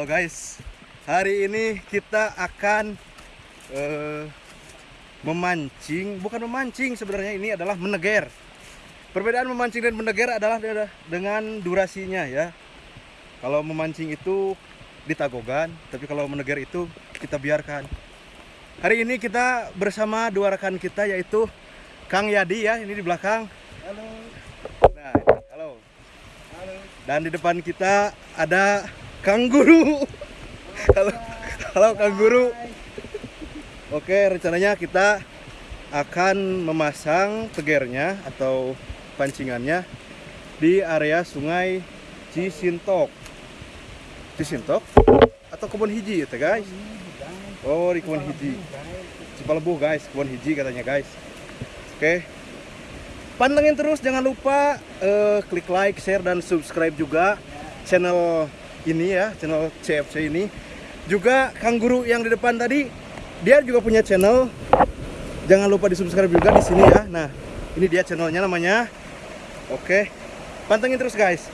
Halo guys, hari ini kita akan eh, memancing, bukan memancing sebenarnya ini adalah meneger. Perbedaan memancing dan meneger adalah de- dengan durasinya ya. Kalau memancing itu ditagogan, tapi kalau meneger itu kita biarkan. Hari ini kita bersama dua rekan kita yaitu Kang Yadi ya, ini di belakang. Halo. Nah, halo. Halo. Dan di depan kita ada Kang Guru. Halo, halo Kang Guru. Oke, rencananya kita akan memasang tegernya atau pancingannya di area Sungai Cisintok. Cisintok atau kebun hiji itu guys? Oh, di kebun hiji. Cipalebuh guys, kebun hiji katanya guys. Oke. Pantengin terus jangan lupa eh, klik like, share dan subscribe juga channel ini ya, channel CFC ini. Juga Kang Guru yang di depan tadi dia juga punya channel. Jangan lupa di subscribe juga di sini ya. Nah, ini dia channelnya namanya. Oke. Pantengin terus guys.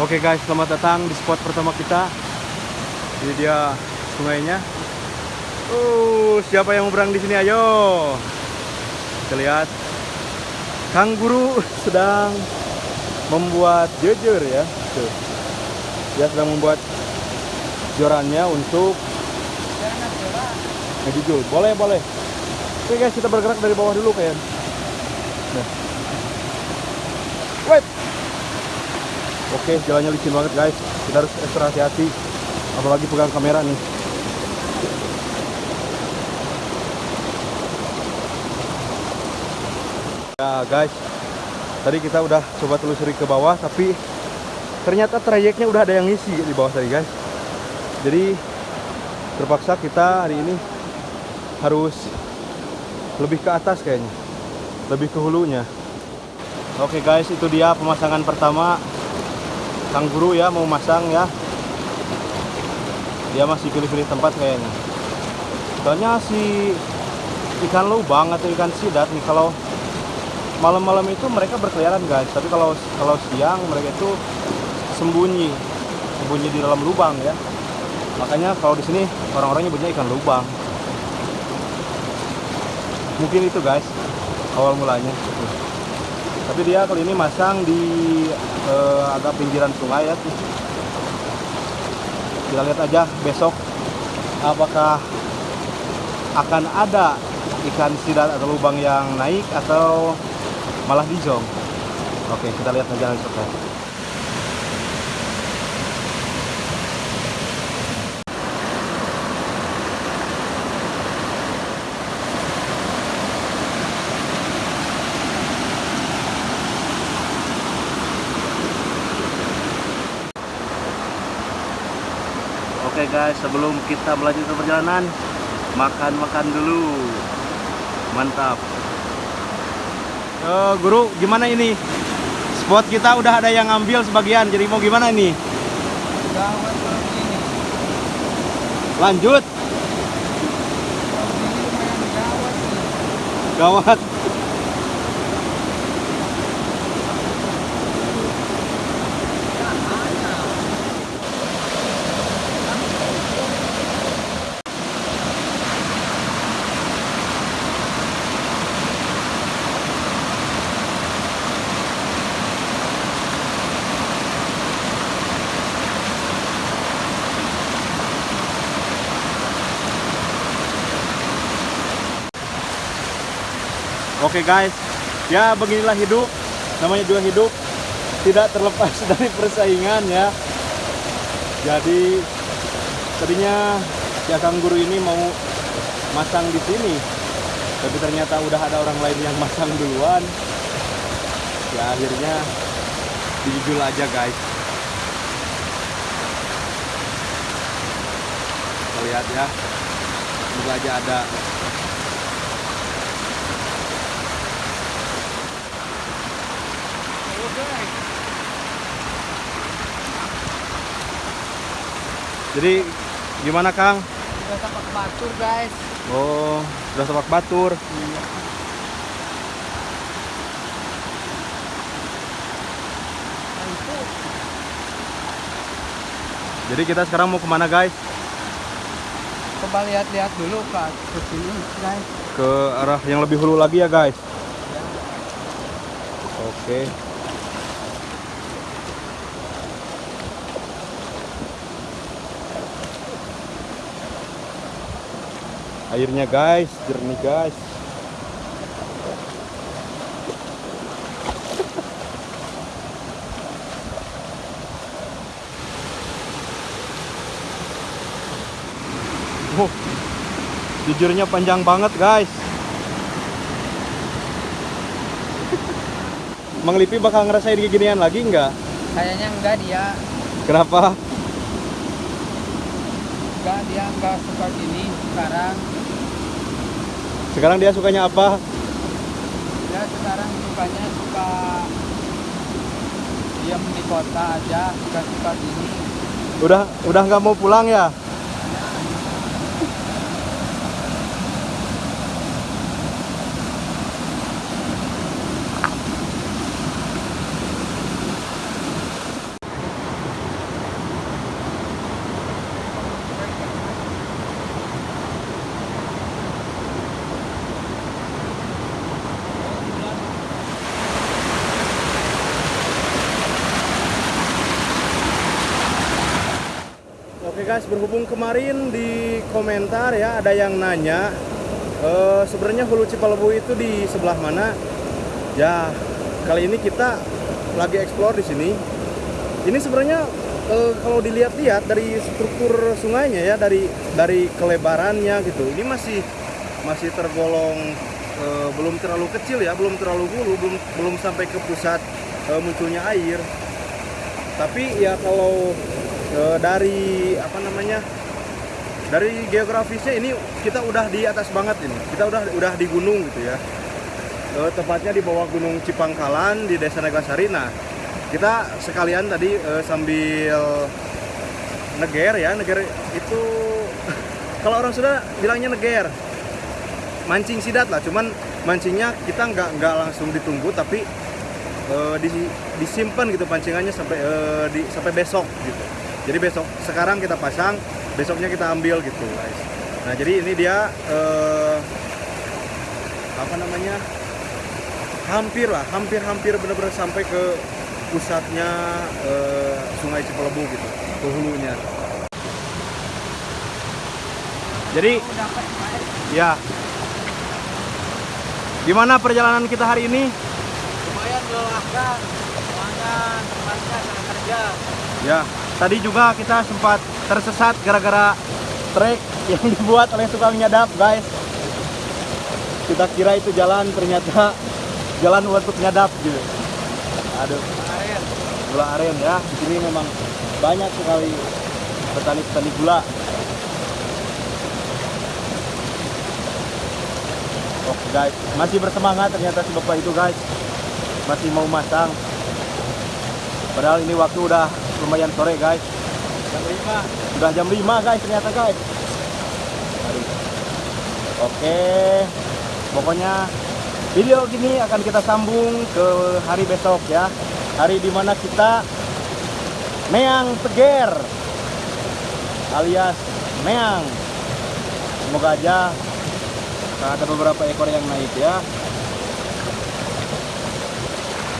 Oke guys, selamat datang di spot pertama kita. Ini dia sungainya. Uh, siapa yang mau berang di sini? Ayo. Kita lihat. Kang Guru sedang membuat jejer ya. Tuh. Dia sedang membuat jorannya untuk ngejujur. Boleh, boleh. Oke guys, kita bergerak dari bawah dulu kayak. Nah. Oke, jalannya licin banget guys. Kita harus ekstra hati-hati. Apalagi pegang kamera nih. Ya guys, tadi kita udah coba telusuri ke bawah, tapi ternyata trayeknya udah ada yang ngisi di bawah tadi guys. Jadi terpaksa kita hari ini harus lebih ke atas kayaknya, lebih ke hulunya. Oke guys, itu dia pemasangan pertama Kang Guru ya mau masang ya. Dia masih pilih-pilih tempat kayaknya. Soalnya si ikan lubang atau ikan sidat nih. Kalau malam-malam itu mereka berkeliaran guys. Tapi kalau kalau siang mereka itu sembunyi. Sembunyi di dalam lubang ya. Makanya kalau di sini orang-orang nyebutnya ikan lubang. Mungkin itu guys. Awal mulanya. Tapi dia kali ini masang di eh, agak pinggiran sungai ya. Kita lihat aja besok apakah akan ada ikan sidat atau lubang yang naik atau malah dijong. Oke kita lihat aja nanti guys, sebelum kita melanjutkan perjalanan, makan-makan dulu. Mantap. Eh, guru, gimana ini? Spot kita udah ada yang ngambil sebagian, jadi mau gimana ini? Gawat kalau ini. Lanjut, gawat Oke guys, ya beginilah hidup. Namanya juga hidup. Tidak terlepas dari persaingan ya. Jadi tadinya Akang Guru ini mau masang di sini. Tapi ternyata udah ada orang lain yang masang duluan. Ya akhirnya dijujul aja guys. Kita lihat ya. Semoga aja ada jadi gimana Kang? Udah tapak batur guys. oh sudah sepak batur. Iya. Nah, jadi kita sekarang mau ke mana guys? Coba lihat-lihat dulu ke ke sini guys. ke arah yang lebih hulu lagi ya guys? Oke airnya guys jernih guys Oh, jujurnya panjang banget guys Mang Lipi bakal ngerasain ginian lagi nggak? Kayaknya enggak dia, Kenapa? enggak dia enggak suka gini sekarang. Sekarang dia sukanya apa? Dia sekarang sukanya suka diam di kota aja, enggak suka gini. Udah udah nggak mau pulang ya? Guys, berhubung kemarin di komentar ya ada yang nanya eh, sebenarnya Hulu Cipalebu itu di sebelah mana? Ya, kali ini kita lagi explore di sini. Ini sebenarnya eh, kalau dilihat-lihat dari struktur sungainya ya, dari dari kelebarannya gitu. Ini masih masih tergolong eh, belum terlalu kecil ya, belum terlalu hulu, belum belum sampai ke pusat eh, munculnya air. Tapi ya kalau eh, dari apa namanya dari geografisnya ini kita udah di atas banget ini. Kita udah udah di gunung gitu ya. Eh, tepatnya di bawah gunung Cipangkalan di desa Negasari. Nah kita sekalian tadi eh, sambil neger ya. Neger itu kalau orang sudah bilangnya neger. Mancing sidat lah. Cuman mancingnya kita nggak nggak langsung ditunggu tapi eh, di- disimpan gitu pancingannya sampai eh, di sampai besok gitu jadi besok sekarang kita pasang besoknya kita ambil gitu guys. Nah jadi ini dia eh, apa namanya? Hampir lah hampir-hampir benar-benar sampai ke pusatnya eh, Sungai Cipelebu gitu ke hulunya. Jadi ya. Gimana perjalanan kita hari ini? Lumayan melelahkan. Soalnya tempatnya sangat kerja. Ya, tadi juga kita sempat tersesat gara-gara trek yang dibuat oleh tukang nyadap, guys. Kita kira itu jalan, ternyata jalan untuk nyadap gitu. Aduh, gula aren ya. Di sini memang banyak sekali petani-petani gula. Oke guys, masih bersemangat ternyata si bapak itu guys. Masih mau masang. Padahal ini waktu udah lumayan sore guys. jam 5. Sudah jam 5 guys ternyata guys. Aduh. Oke. Pokoknya video gini akan kita sambung ke hari besok ya. Hari di mana kita meang teger alias meang. Semoga aja ada beberapa ekor yang naik ya.